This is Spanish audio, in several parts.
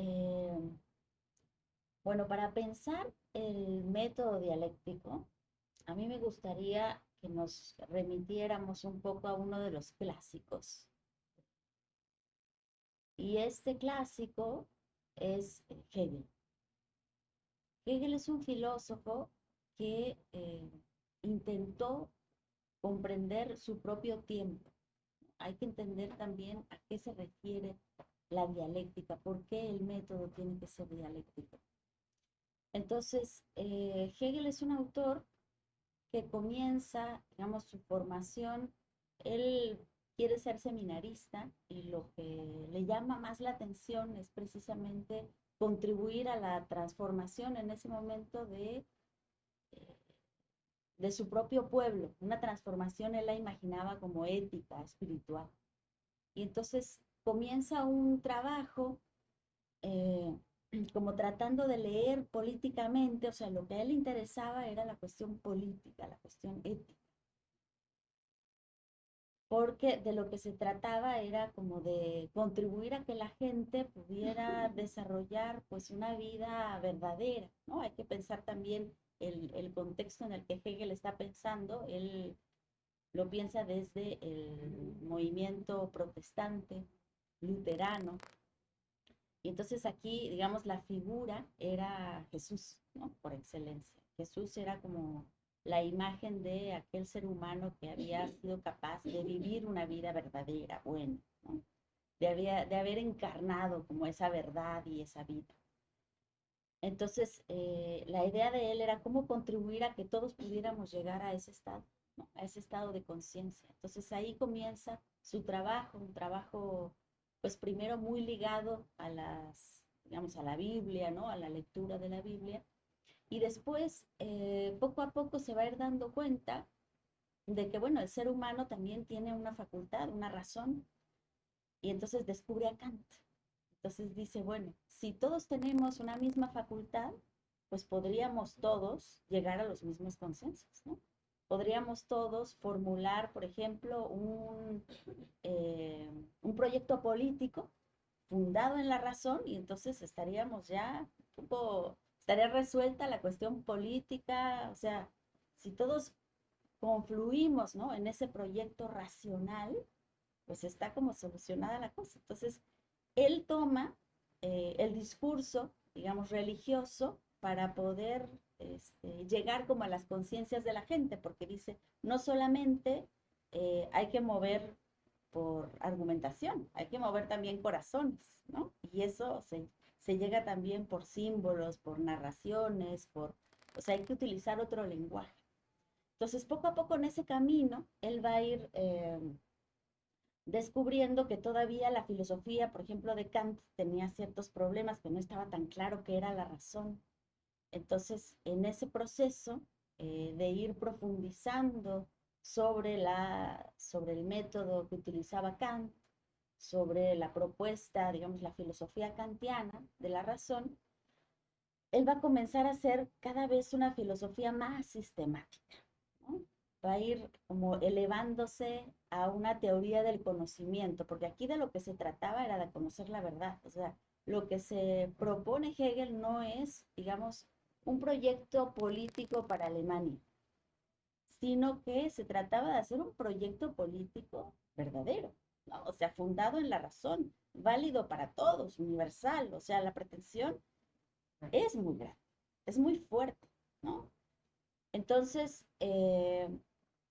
eh, bueno, para pensar el método dialéctico, a mí me gustaría que nos remitiéramos un poco a uno de los clásicos. Y este clásico es Hegel. Hegel es un filósofo que eh, intentó comprender su propio tiempo. Hay que entender también a qué se refiere la dialéctica, por qué el método tiene que ser dialéctico. Entonces, eh, Hegel es un autor que comienza, digamos, su formación, él quiere ser seminarista y lo que le llama más la atención es precisamente contribuir a la transformación en ese momento de, eh, de su propio pueblo. Una transformación él la imaginaba como ética, espiritual. Y entonces comienza un trabajo eh, como tratando de leer políticamente, o sea, lo que a él le interesaba era la cuestión política, la cuestión ética. Porque de lo que se trataba era como de contribuir a que la gente pudiera desarrollar pues una vida verdadera, ¿no? Hay que pensar también el, el contexto en el que Hegel está pensando, él lo piensa desde el movimiento protestante, luterano, y entonces aquí, digamos, la figura era Jesús, ¿no? Por excelencia. Jesús era como la imagen de aquel ser humano que había sido capaz de vivir una vida verdadera, buena, ¿no? de, había, de haber encarnado como esa verdad y esa vida. Entonces, eh, la idea de él era cómo contribuir a que todos pudiéramos llegar a ese estado, ¿no? a ese estado de conciencia. Entonces ahí comienza su trabajo, un trabajo pues primero muy ligado a las, digamos, a la Biblia, ¿no? A la lectura de la Biblia. Y después, eh, poco a poco se va a ir dando cuenta de que, bueno, el ser humano también tiene una facultad, una razón. Y entonces descubre a Kant. Entonces dice, bueno, si todos tenemos una misma facultad, pues podríamos todos llegar a los mismos consensos, ¿no? Podríamos todos formular, por ejemplo, un, eh, un proyecto político fundado en la razón y entonces estaríamos ya, poco, estaría resuelta la cuestión política, o sea, si todos confluimos ¿no? en ese proyecto racional, pues está como solucionada la cosa. Entonces, él toma eh, el discurso, digamos, religioso para poder este, llegar como a las conciencias de la gente, porque dice, no solamente eh, hay que mover por argumentación, hay que mover también corazones, ¿no? Y eso se, llega también por símbolos, por narraciones, por, o sea, hay que utilizar otro lenguaje. Entonces, poco a poco en ese camino, él va a ir eh, descubriendo que todavía la filosofía, por ejemplo, de Kant tenía ciertos problemas, que no estaba tan claro qué era la razón, entonces, en ese proceso eh, de ir profundizando sobre, la, sobre el método que utilizaba Kant, sobre la propuesta, digamos, la filosofía kantiana de la razón, él va a comenzar a hacer cada vez una filosofía más sistemática. Va a ir como elevándose a una teoría del conocimiento, porque aquí de lo que se trataba era de conocer la verdad. O sea, lo que se propone Hegel no es, digamos, un proyecto político para Alemania, sino que se trataba de hacer un proyecto político verdadero, o sea, fundado en la razón, válido para todos, universal, o sea, la pretensión es muy grande, es muy fuerte, ¿no? Entonces, eh,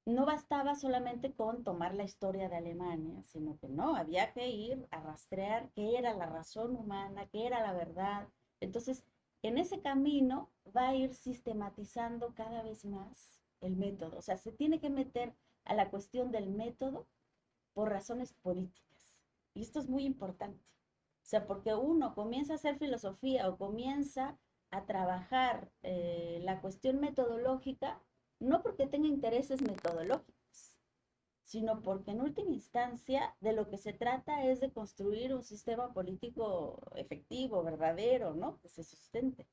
no bastaba solamente con tomar la historia de Alemania, sino que no, había que ir a rastrear qué era la razón humana, qué era la verdad. Entonces, en ese camino va a ir sistematizando cada vez más el método. O sea, se tiene que meter a la cuestión del método por razones políticas. Y esto es muy importante. O sea, porque uno comienza a hacer filosofía o comienza a trabajar eh, la cuestión metodológica, no porque tenga intereses metodológicos, sino porque en última instancia de lo que se trata es de construir un sistema político efectivo, verdadero, ¿no? Que se sustente.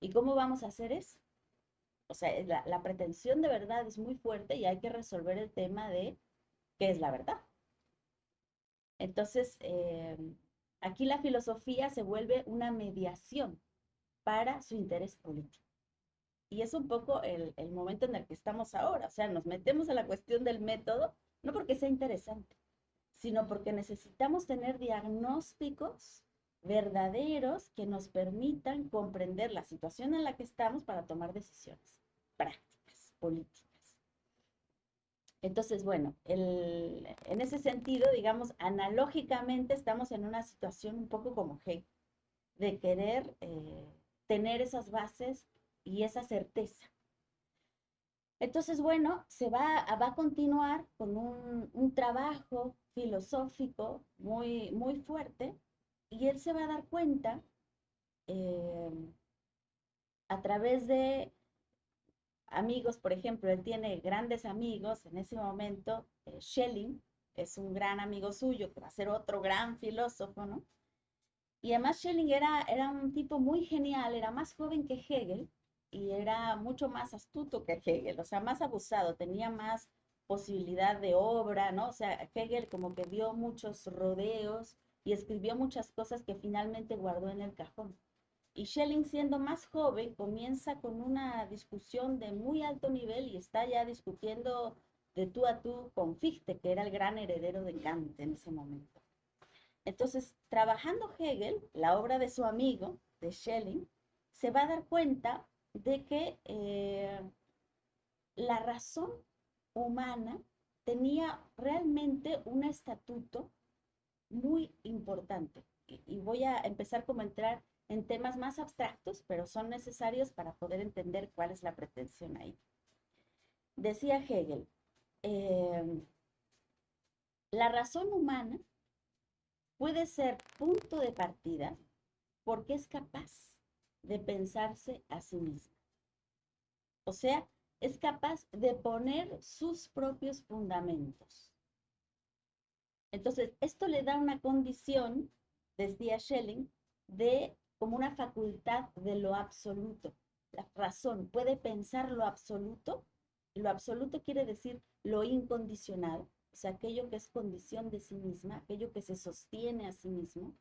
¿Y cómo vamos a hacer eso? O sea, la, pretensión de verdad es muy fuerte y hay que resolver el tema de qué es la verdad. Entonces, eh, Aquí la filosofía se vuelve una mediación para su interés político. Y es un poco el, el momento en el que estamos ahora. O sea, nos metemos a la cuestión del método, no porque sea interesante, sino porque necesitamos tener diagnósticos verdaderos que nos permitan comprender la situación en la que estamos para tomar decisiones prácticas, políticas. Entonces, bueno, en ese sentido, digamos, analógicamente estamos en una situación un poco como Hegel, de querer eh, tener esas bases y esa certeza. Entonces, bueno, se va, va a continuar con un, trabajo filosófico muy, muy fuerte y él se va a dar cuenta eh, a través de amigos, por ejemplo, él tiene grandes amigos en ese momento, eh, Schelling es un gran amigo suyo, que va a ser otro gran filósofo, ¿no? Y además Schelling era, era un tipo muy genial, era más joven que Hegel y era mucho más astuto que Hegel, o sea, más abusado, tenía más posibilidad de obra, ¿no? O sea, Hegel como que dio muchos rodeos y escribió muchas cosas que finalmente guardó en el cajón. Y Schelling, siendo más joven, comienza con una discusión de muy alto nivel y está ya discutiendo de tú a tú con Fichte, que era el gran heredero de Kant en ese momento. Entonces, trabajando Hegel, la obra de su amigo, de Schelling, se va a dar cuenta de que eh, la razón humana tenía realmente un estatuto muy importante. Y, voy a empezar como a entrar en temas más abstractos, pero son necesarios para poder entender cuál es la pretensión ahí. Decía Hegel, em, la razón humana puede ser punto de partida porque es capaz de pensarse a sí misma. O sea, es capaz de poner sus propios fundamentos. Entonces, esto le da una condición, decía Schelling, de como una facultad de lo absoluto. La razón puede pensar lo absoluto. Lo absoluto quiere decir lo incondicional, o sea, aquello que es condición de sí misma, aquello que se sostiene a sí mismo,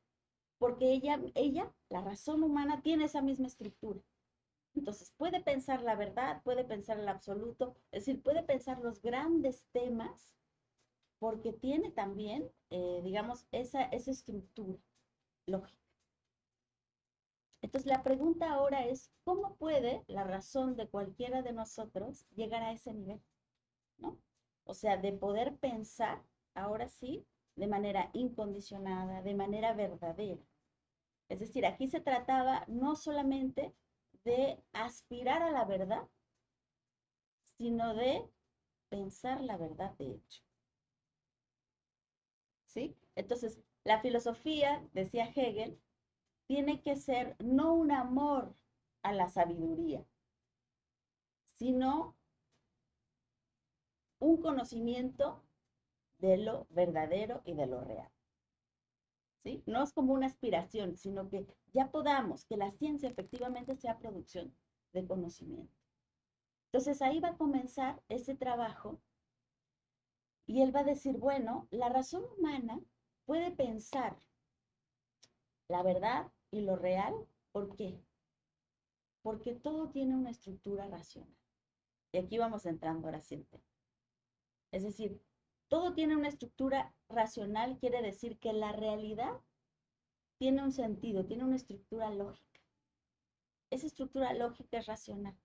porque ella, ella, la razón humana, tiene esa misma estructura. Entonces, puede pensar la verdad, puede pensar el absoluto, es decir, puede pensar los grandes temas porque tiene también, eh, digamos, esa, esa estructura lógica. Entonces, la pregunta ahora es, ¿cómo puede la razón de cualquiera de nosotros llegar a ese nivel? ¿No? O sea, de poder pensar, ahora sí, de manera incondicionada, de manera verdadera. Es decir, aquí se trataba no solamente de aspirar a la verdad, sino de pensar la verdad de hecho. ¿Sí? Entonces, la filosofía, decía Hegel, tiene que ser no un amor a la sabiduría, sino un conocimiento de lo verdadero y de lo real. No es como una aspiración, sino que ya podamos, que la ciencia efectivamente sea producción de conocimiento. Entonces ahí va a comenzar ese trabajo y él va a decir, bueno, la razón humana puede pensar la verdad y lo real. ¿Por qué? Porque todo tiene una estructura racional. Y aquí vamos entrando ahora sí Es decir, todo tiene una estructura racional, quiere decir que la realidad tiene un sentido, tiene una estructura lógica. Esa estructura lógica es racional.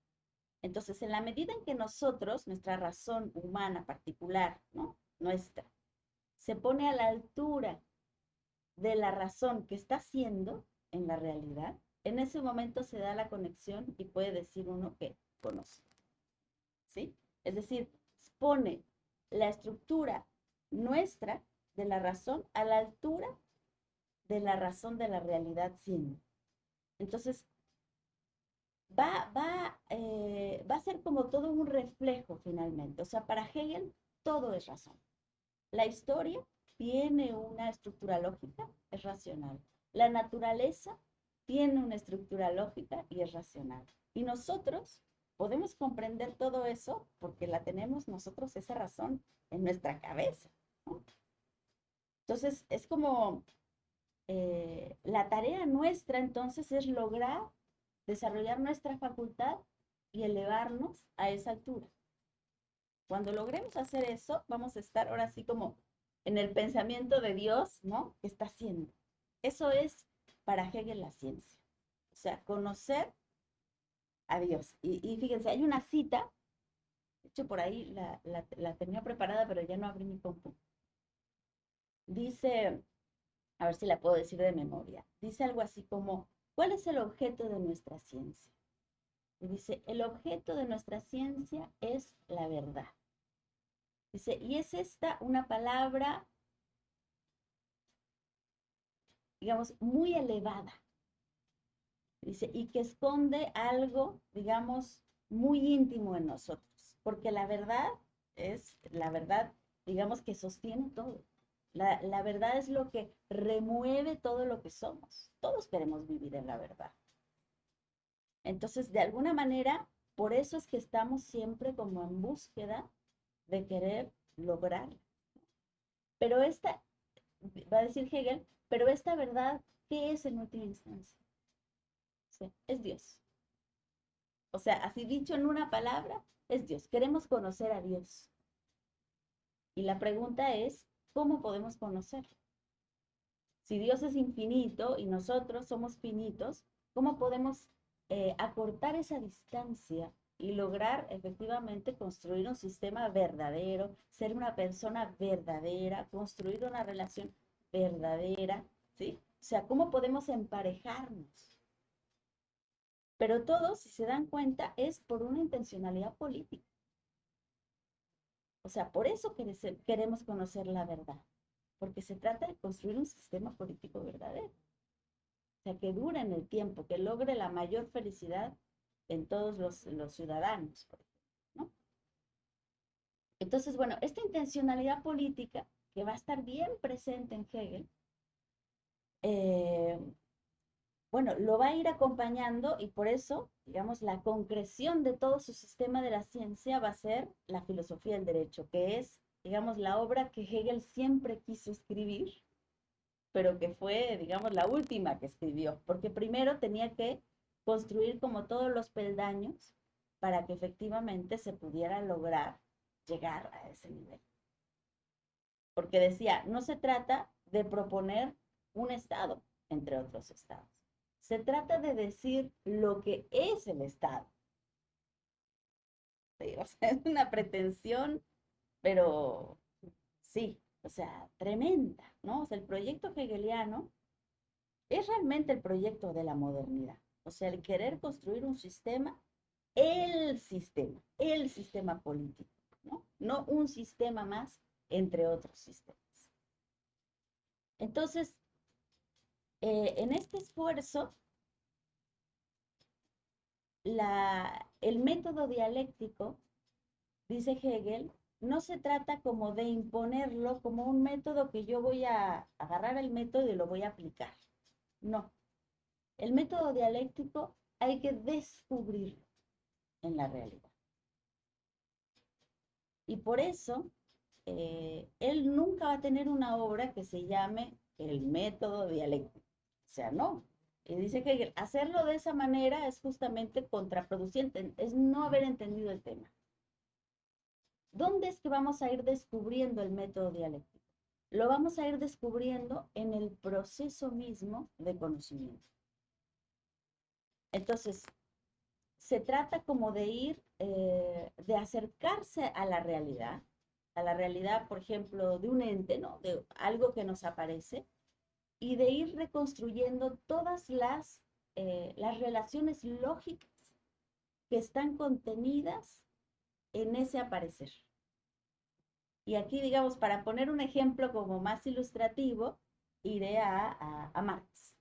Entonces, en la medida en que nosotros, nuestra razón humana particular, ¿no? Nuestra, se pone a la altura de la razón que está haciendo en la realidad, en ese momento se da la conexión y puede decir uno que conoce. ¿Sí? Es decir, pone la estructura nuestra de la razón a la altura de la razón de la realidad siendo. Entonces, va, va, eh, va a ser como todo un reflejo finalmente. O sea, para Hegel todo es razón. La historia tiene una estructura lógica, es racional. La naturaleza tiene una estructura lógica y es racional. Y nosotros podemos comprender todo eso porque la tenemos nosotros esa razón en nuestra cabeza. Entonces, es como eh, la tarea nuestra entonces es lograr desarrollar nuestra facultad y elevarnos a esa altura. Cuando logremos hacer eso, vamos a estar ahora sí como en el pensamiento de Dios, ¿no? ¿Qué está haciendo? Eso es para Hegel la ciencia. O sea, conocer a Dios. Y, fíjense, hay una cita, de hecho por ahí la, la tenía preparada, pero ya no abrí mi compu. Dice, a ver si la puedo decir de memoria, dice algo así como, ¿cuál es el objeto de nuestra ciencia? Y dice, el objeto de nuestra ciencia es la verdad. Dice, y es esta una palabra, digamos, muy elevada. Dice, y que esconde algo, digamos, muy íntimo en nosotros, porque la verdad es, la verdad, digamos, que sostiene todo. La, la verdad es lo que remueve todo lo que somos. Todos queremos vivir en la verdad. Entonces, de alguna manera, por eso es que estamos siempre como en búsqueda de querer lograr. Pero esta, va a decir Hegel, pero esta verdad, ¿qué es en última instancia? Es Dios. O sea, así dicho en una palabra, es Dios. Queremos conocer a Dios. Y la pregunta es, ¿cómo podemos conocerlo? Si Dios es infinito y nosotros somos finitos, ¿cómo podemos eh, acortar esa distancia y lograr efectivamente construir un sistema verdadero, ser una persona verdadera, construir una relación verdadera, ¿sí? O sea, ¿cómo podemos emparejarnos? Pero todo, si se dan cuenta, es por una intencionalidad política. O sea, por eso queremos conocer la verdad, porque se trata de construir un sistema político verdadero. O sea, que dure en el tiempo, que logre la mayor felicidad en todos los, ciudadanos, ¿no? Entonces, bueno, esta intencionalidad política que va a estar bien presente en Hegel, eh, bueno, lo va a ir acompañando y por eso, digamos, la concreción de todo su sistema de la ciencia va a ser la filosofía del derecho, que es, digamos, la obra que Hegel siempre quiso escribir, pero que fue, digamos, la última que escribió, porque primero tenía que construir como todos los peldaños para que efectivamente se pudiera lograr llegar a ese nivel. Porque decía, no se trata de proponer un Estado entre otros estados. Se trata de decir lo que es el Estado. es una pretensión, pero sí, o sea, tremenda, ¿no? O el proyecto hegeliano es realmente el proyecto de la modernidad. O sea, el querer construir un sistema, el sistema, el sistema político, ¿no? No un sistema más entre otros sistemas. Entonces, eh, en este esfuerzo, el método dialéctico, dice Hegel, no se trata como de imponerlo como un método que yo voy a agarrar el método y lo voy a aplicar. No. El método dialéctico hay que descubrirlo en la realidad. Y por eso, eh, él nunca va a tener una obra que se llame el método dialéctico. Sea, no. Y dice que hacerlo de esa manera es justamente contraproducente, es no haber entendido el tema. ¿Dónde es que vamos a ir descubriendo el método dialéctico? Lo vamos a ir descubriendo en el proceso mismo de conocimiento. Entonces, se trata como de ir, eh, de acercarse a la realidad, a la realidad, por ejemplo, de un ente, ¿no? De algo que nos aparece, y de ir reconstruyendo todas las, eh, las relaciones lógicas que están contenidas en ese aparecer. Y aquí, digamos, para poner un ejemplo como más ilustrativo, iré a, Marx.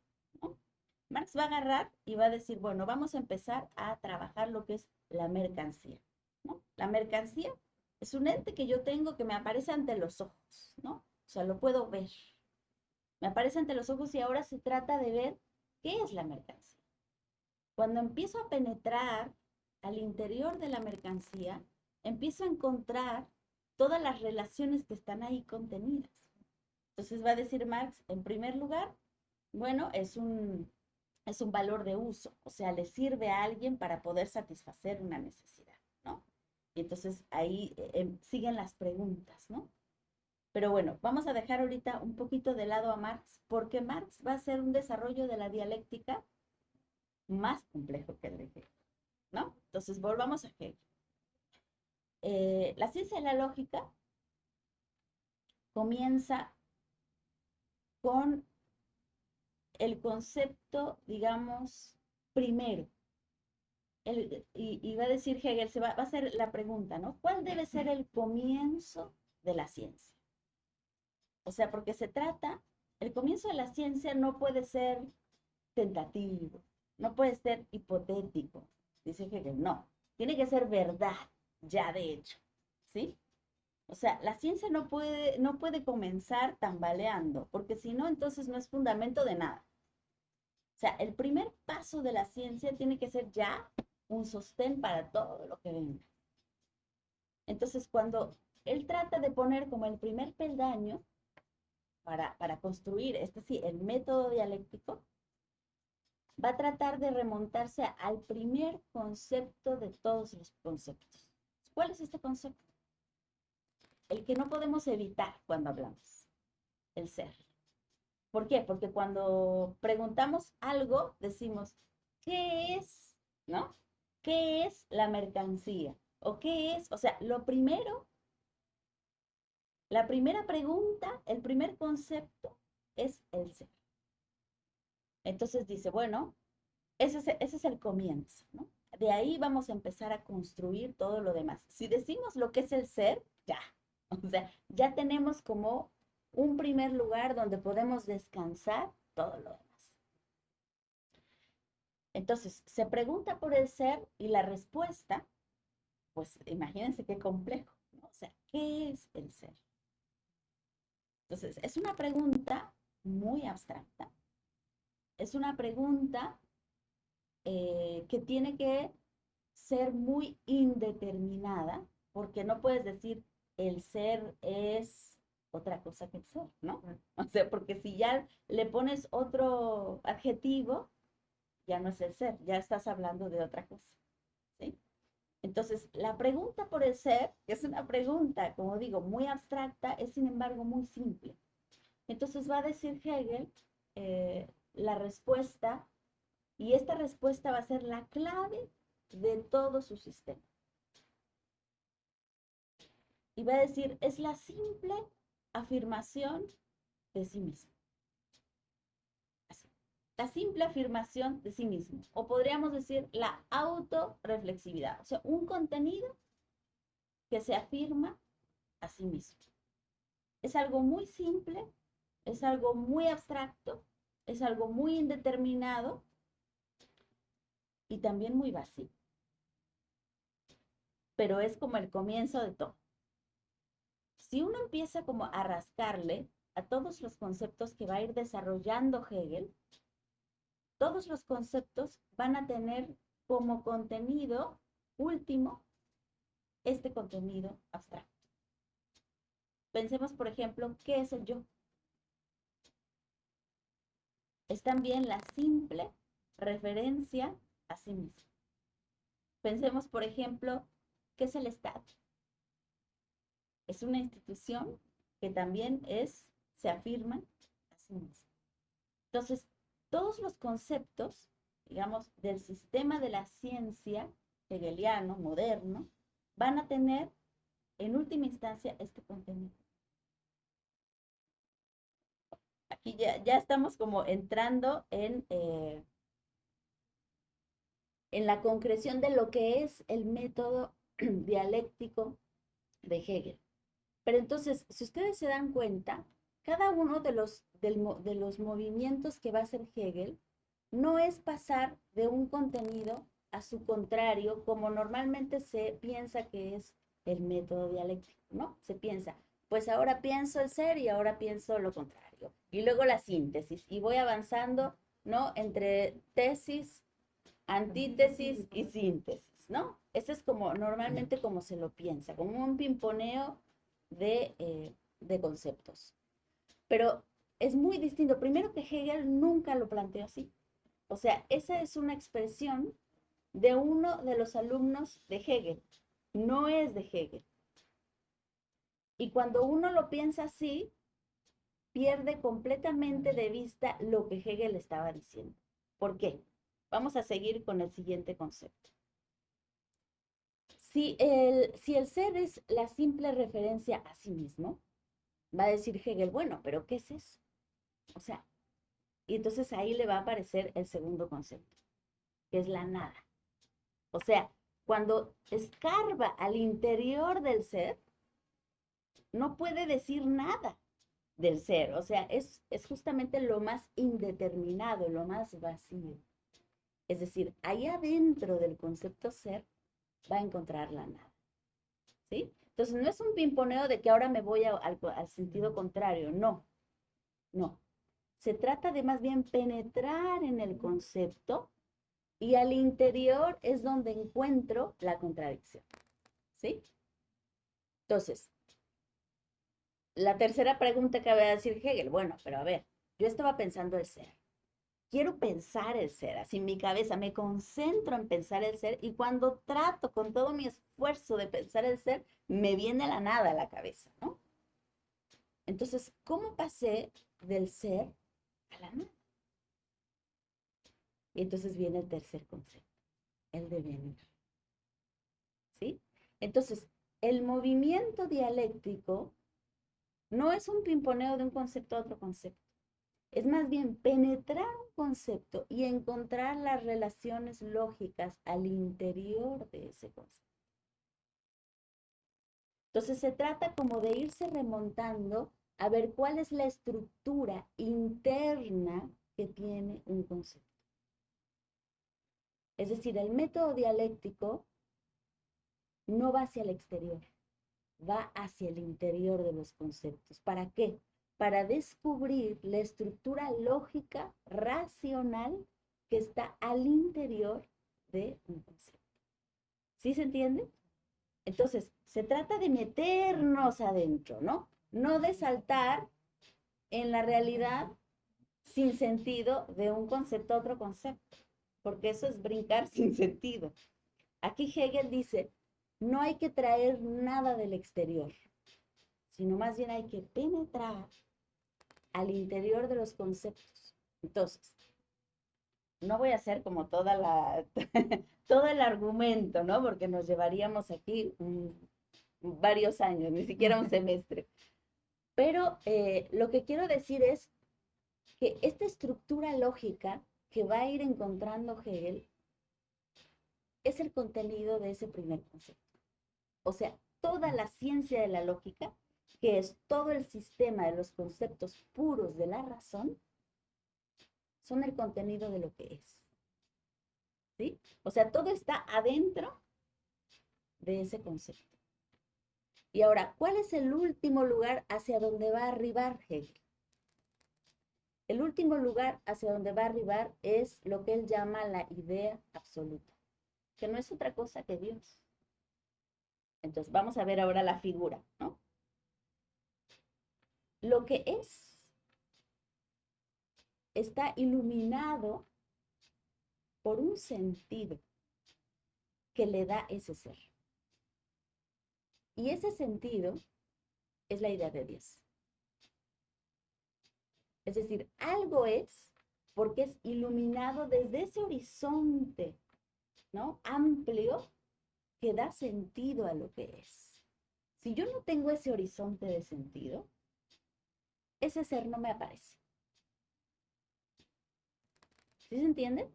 Marx va a agarrar y va a decir, bueno, vamos a empezar a trabajar lo que es la mercancía. La mercancía es un ente que yo tengo que me aparece ante los ojos, ¿no? O sea, lo puedo ver. Me aparece ante los ojos y ahora se trata de ver qué es la mercancía. Cuando empiezo a penetrar al interior de la mercancía, empiezo a encontrar todas las relaciones que están ahí contenidas. Entonces va a decir Marx, en primer lugar, Bueno, es un, es un valor de uso, o sea, le sirve a alguien para poder satisfacer una necesidad, ¿no? Y entonces ahí eh, em, siguen las preguntas, ¿no? Pero bueno, vamos a dejar ahorita un poquito de lado a Marx, porque Marx va a ser un desarrollo de la dialéctica más complejo que el de Hegel, ¿no? Entonces, volvamos a Hegel. Eh, la ciencia de la lógica comienza con el concepto, digamos, primero. y, va a decir Hegel, se va, va a hacer la pregunta, ¿no? ¿Cuál debe ser el comienzo de la ciencia? O sea, porque se trata, el comienzo de la ciencia no puede ser tentativo, no puede ser hipotético, dice Hegel, no, tiene que ser verdad, ya de hecho, ¿sí? O sea, la ciencia no puede, no puede comenzar tambaleando, porque si no, entonces no es fundamento de nada. O sea, el primer paso de la ciencia tiene que ser ya un sostén para todo lo que venga. Entonces, cuando él trata de poner como el primer peldaño para, construir, este sí, el método dialéctico, va a tratar de remontarse al primer concepto de todos los conceptos. ¿Cuál es este concepto? el que no podemos evitar cuando hablamos, el ser. ¿Por qué? Porque cuando preguntamos algo, decimos, ¿qué es? ¿No? ¿Qué es la mercancía? ¿O qué es? O sea, lo primero, la primera pregunta, el primer concepto es el ser. Entonces dice, bueno, ese es, el comienzo, ¿no? De ahí vamos a empezar a construir todo lo demás. Si decimos lo que es el ser, ya, O sea, ya tenemos como un primer lugar donde podemos descansar todo lo demás. Entonces, se pregunta por el ser y la respuesta, pues imagínense qué complejo, ¿no? O sea, ¿qué es el ser? Entonces, es una pregunta muy abstracta. Es una pregunta eh, que tiene que ser muy indeterminada, porque no puedes decir el ser es otra cosa que el ser, ¿no? O sea, porque si ya le pones otro adjetivo, ya no es el ser, ya estás hablando de otra cosa. Entonces, la pregunta por el ser, que es una pregunta, como digo, muy abstracta, es sin embargo muy simple. Entonces va a decir Hegel eh, la respuesta, y esta respuesta va a ser la clave de todo su sistema y va a decir, es la simple afirmación de sí mismo. La simple afirmación de sí mismo. O podríamos decir la autorreflexividad. O sea, un contenido que se afirma a sí mismo. Es algo muy simple, es algo muy abstracto, es algo muy indeterminado y también muy vacío. Pero es como el comienzo de todo si uno empieza como a rascarle a todos los conceptos que va a ir desarrollando Hegel, todos los conceptos van a tener como contenido último este contenido abstracto. Pensemos, por ejemplo, ¿qué es el yo? Es también la simple referencia a sí mismo. Pensemos, por ejemplo, ¿qué es el Estado? es una institución que también es, se afirma a sí misma. Entonces, todos los conceptos, digamos, del sistema de la ciencia hegeliano, moderno, van a tener en última instancia este contenido. Aquí ya, ya estamos como entrando en, eh, en la concreción de lo que es el método dialéctico de Hegel. Pero entonces, si ustedes se dan cuenta, cada uno de los, de los movimientos que va a hacer Hegel no es pasar de un contenido a su contrario, como normalmente se piensa que es el método dialéctico, ¿no? Se piensa, pues ahora pienso el ser y ahora pienso lo contrario. Y luego la síntesis, y voy avanzando, ¿no? Entre tesis, antítesis y síntesis, ¿no? Ese es como normalmente como se lo piensa, como un pimponeo eh, de, conceptos. Pero es muy distinto. Primero que Hegel nunca lo planteó así. O sea, esa es una expresión de uno de los alumnos de Hegel, no es de Hegel. Y cuando uno lo piensa así, pierde completamente de vista lo que Hegel estaba diciendo. ¿Por qué? Vamos a seguir con el siguiente concepto. Si el, si el ser es la simple referencia a sí mismo, va a decir Hegel, bueno, pero ¿qué es eso? O sea, y entonces ahí le va a aparecer el segundo concepto, que es la nada. O sea, cuando escarba al interior del ser, no puede decir nada del ser. O sea, es, es justamente lo más indeterminado, lo más vacío. Es decir, ahí adentro del concepto ser va a encontrar la nada. ¿Sí? Entonces, no es un pimponeo de que ahora me voy al, al sentido contrario, no. No. Se trata de más bien penetrar en el concepto y al interior es donde encuentro la contradicción. ¿Sí? Entonces, la tercera pregunta que va a decir Hegel, bueno, pero a ver, yo estaba pensando el ser. Quiero pensar el ser, así en mi cabeza, me concentro en pensar el ser y cuando trato con todo mi esfuerzo de pensar el ser, me viene la nada a la cabeza, ¿no? Entonces, ¿cómo pasé del ser a la nada? Y entonces viene el tercer concepto, el devenir. ¿Sí? Entonces, el movimiento dialéctico no es un pimponeo de un concepto a otro concepto. Es más bien penetrar un concepto y encontrar las relaciones lógicas al interior de ese concepto. Entonces se trata como de irse remontando a ver cuál es la estructura interna que tiene un concepto. Es decir, el método dialéctico no va hacia el exterior, va hacia el interior de los conceptos. ¿Para qué? Para descubrir la estructura lógica, racional, que está al interior de un concepto. ¿Sí se entiende? Entonces, se trata de meternos adentro, ¿no? No de saltar en la realidad sin sentido de un concepto a otro concepto porque eso es brincar sin sentido. Aquí Hegel dice, no hay que traer nada del exterior, sino más bien hay que penetrar al interior de los conceptos. Entonces, no voy a hacer como toda la, todo el argumento, ¿no? Porque nos llevaríamos aquí varios años, ni siquiera un semestre. Pero eh, lo que quiero decir es que esta estructura lógica que va a ir encontrando Hegel es el contenido de ese primer concepto. O sea, toda la ciencia de la lógica, que es todo el sistema de los conceptos puros de la razón, son el contenido de lo que es. ¿Sí? O sea, todo está adentro de ese concepto. Y ahora, ¿cuál es el último lugar hacia donde va a arribar Hegel? El último lugar hacia donde va a arribar es lo que él llama la idea absoluta, que no es otra cosa que Dios. Entonces, vamos a ver ahora la figura, ¿no? Lo que es está iluminado por un sentido que le da ese ser. Y ese sentido es la idea de Dios. Es decir, algo es porque es iluminado desde ese horizonte, ¿no? Amplio que da sentido a lo que es. Si yo no tengo ese horizonte de sentido, ese ser no me aparece. ¿Sí se entiende?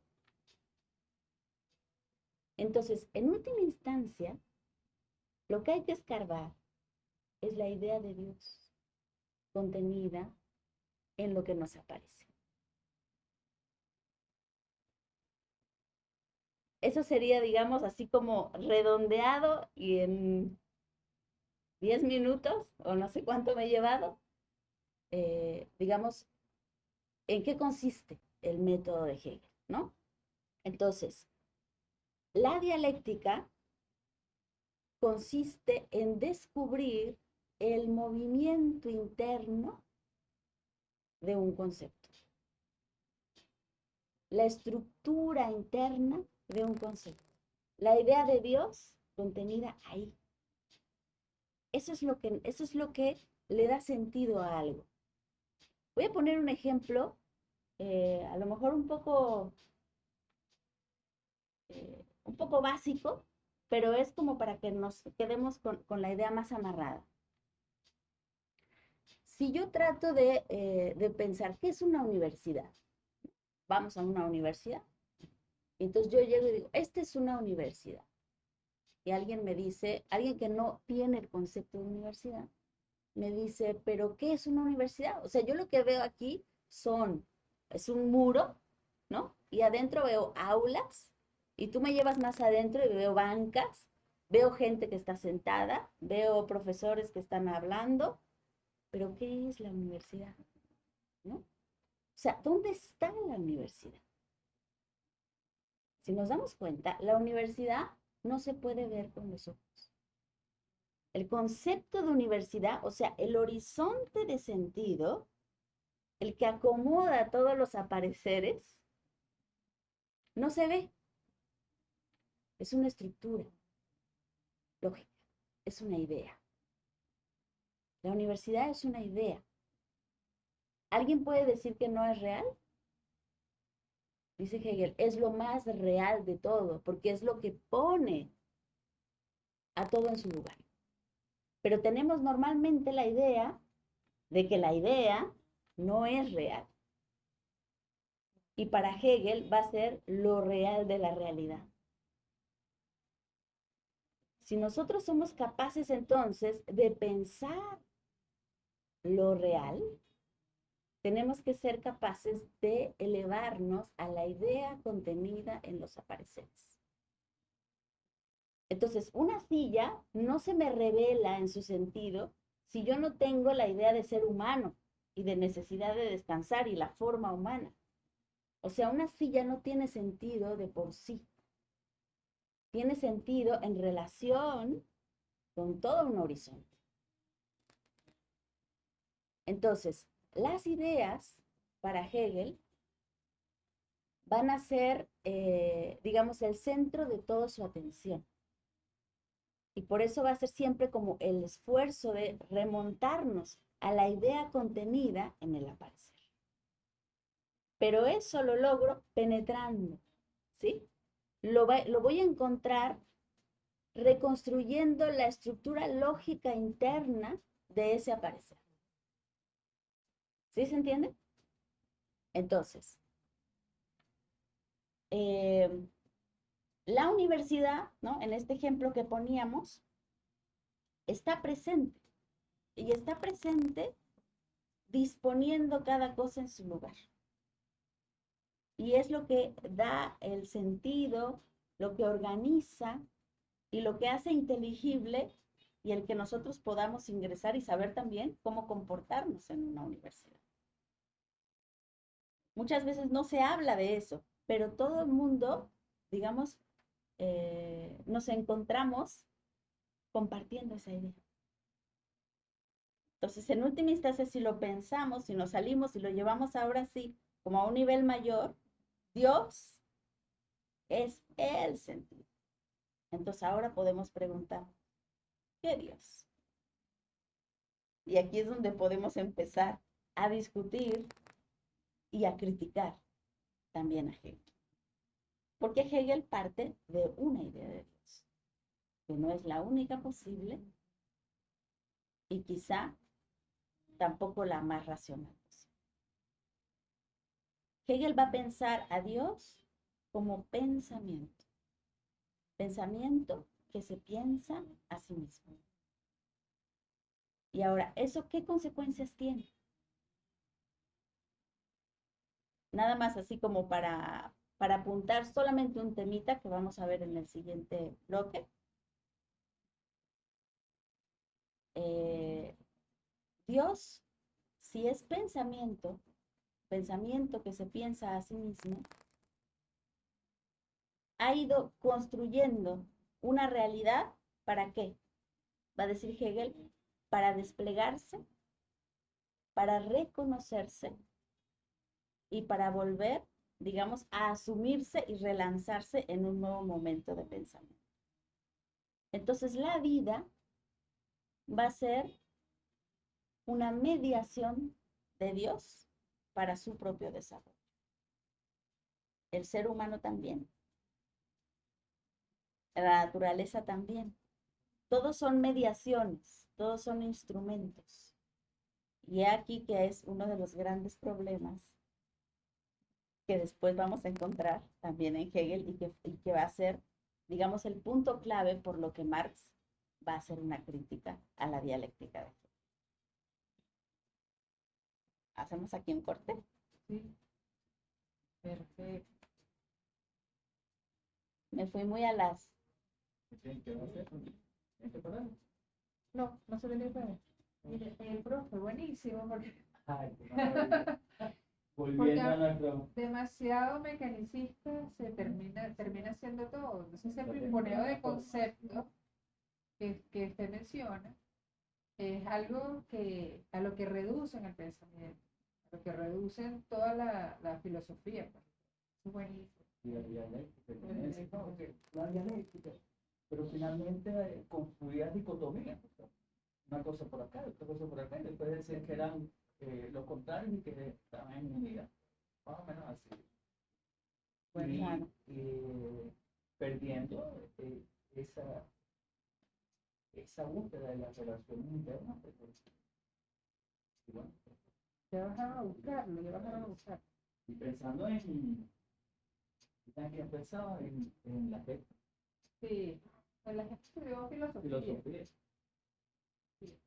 Entonces, en última instancia, lo que hay que escarbar es la idea de Dios contenida en lo que nos aparece. Eso sería, digamos, así como redondeado y en 10 minutos, o no sé cuánto me he llevado, eh, digamos, en qué consiste el método de Hegel, ¿no? Entonces, la dialéctica consiste en descubrir el movimiento interno de un concepto. La estructura interna de un concepto. La idea de Dios contenida ahí. Eso es lo que, eso es lo que le da sentido a algo. Voy a poner un ejemplo, eh, a lo mejor un poco, eh, un poco básico, pero es como para que nos quedemos con, la idea más amarrada. Si yo trato de, eh, de pensar, ¿qué es una universidad? Vamos a una universidad. Entonces yo llego y digo, esta es una universidad. Y alguien me dice, alguien que no tiene el concepto de universidad, me dice, pero ¿qué es una universidad? O sea, yo lo que veo aquí son, es un muro, ¿no? Y adentro veo aulas, y tú me llevas más adentro y veo bancas, veo gente que está sentada, veo profesores que están hablando, pero ¿qué es la universidad? ¿No? O sea, ¿dónde está la universidad? Si nos damos cuenta, la universidad no se puede ver con los ojos. El concepto de universidad, o sea, el horizonte de sentido, el que acomoda todos los apareceres, no se ve. Es una estructura lógica, es una idea. La universidad es una idea. ¿Alguien puede decir que no es real? Dice Hegel, es lo más real de todo, porque es lo que pone a todo en su lugar. Pero tenemos normalmente la idea de que la idea no es real. Y para Hegel va a ser lo real de la realidad. Si nosotros somos capaces entonces de pensar lo real, tenemos que ser capaces de elevarnos a la idea contenida en los apareceres. Entonces, una silla no se me revela en su sentido si yo no tengo la idea de ser humano y de necesidad de descansar y la forma humana. O sea, una silla no tiene sentido de por sí. Tiene sentido en relación con todo un horizonte. Entonces, las ideas para Hegel van a ser, eh, digamos, el centro de toda su atención. Y por eso va a ser siempre como el esfuerzo de remontarnos a la idea contenida en el aparecer. Pero eso lo logro penetrando, ¿sí? Lo, voy a encontrar reconstruyendo la estructura lógica interna de ese aparecer. ¿Sí se entiende? Entonces, eh, la universidad, ¿no? En este ejemplo que poníamos, está presente. Y está presente disponiendo cada cosa en su lugar. Y es lo que da el sentido, lo que organiza y lo que hace inteligible y el que nosotros podamos ingresar y saber también cómo comportarnos en una universidad. Muchas veces no se habla de eso, pero todo el mundo, digamos, eh, nos encontramos compartiendo esa idea. Entonces, en última instancia, si lo pensamos, si nos salimos y lo llevamos ahora sí como a un nivel mayor, Dios es el sentido. Entonces ahora podemos preguntar, ¿qué Dios? Y aquí es donde podemos empezar a discutir y a criticar también a Hegel. Porque Hegel parte de una idea de Dios, que no es la única posible y quizá tampoco la más racional. Hegel va a pensar a Dios como pensamiento, pensamiento que se piensa a sí mismo. Y ahora, ¿eso qué consecuencias tiene? Nada más así como para para apuntar solamente un temita que vamos a ver en el siguiente bloque. Eh, Dios, si es pensamiento, pensamiento que se piensa a sí mismo, ha ido construyendo una realidad, ¿para qué? Va a decir Hegel, para desplegarse, para reconocerse y para volver, digamos, a asumirse y relanzarse en un nuevo momento de pensamiento. Entonces la vida va a ser una mediación de Dios para su propio desarrollo. El ser humano también. La naturaleza también. Todos son mediaciones, todos son instrumentos. Y aquí que es uno de los grandes problemas que después vamos a encontrar también en Hegel y que, y que va a ser, digamos, el punto clave por lo que Marx va a hacer una crítica a la dialéctica de. ¿Hacemos aquí un corte? Sí. Perfecto. Me fui muy a las... No, no se le puede. Mire, eh, profe, buenísimo, porque Ay. Volviendo a nuestro. demasiado mecanicista se termina, termina haciendo todo. Entonces ese pimponeo de conceptos que, que usted menciona es algo que a lo que reducen el pensamiento, a lo que reducen toda la, la filosofía. pues. Es buenísimo. y la dialéctica, y la dialéctica, pero finalmente eh, o sea, una cosa por acá, otra cosa por acá, y después decir que eran eh, los contrarios y que estaban en unidad, más o menos así. Bueno, y, claro. eh, perdiendo eh, esa, esa búsqueda de las relaciones internas, pues, y bueno, Ya bajaron a buscarlo, ya bajaron a buscar. y pensando en, ¿saben quién pensaba en, en la gente? Sí, pues la gente estudió filosofía. filosofía. Sí.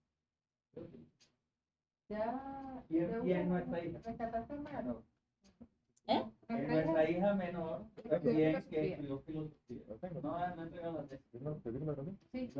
Ya. ¿Y es- ya y es hubo- nuestra hija? rescataste a Mano. ¿Eh? Es Nuestra hija- menor también que filosofía. estudió filosofía. No, no he entregado la tesis. Sí,